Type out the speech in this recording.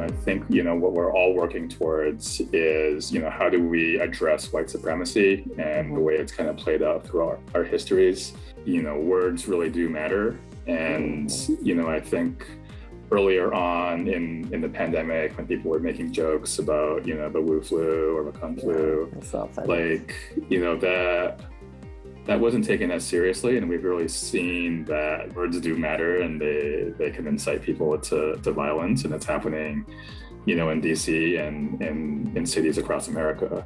I think, you know, what we're all working towards is, you know, how do we address white supremacy and the way it's kind of played out through our, our histories. You know, words really do matter. And, you know, I think earlier on in, in the pandemic when people were making jokes about, you know, the Wu flu or the Kung flu, yeah, like, you know, that that wasn't taken as seriously and we've really seen that words do matter and they they can incite people to, to violence and it's happening you know in dc and in, in cities across america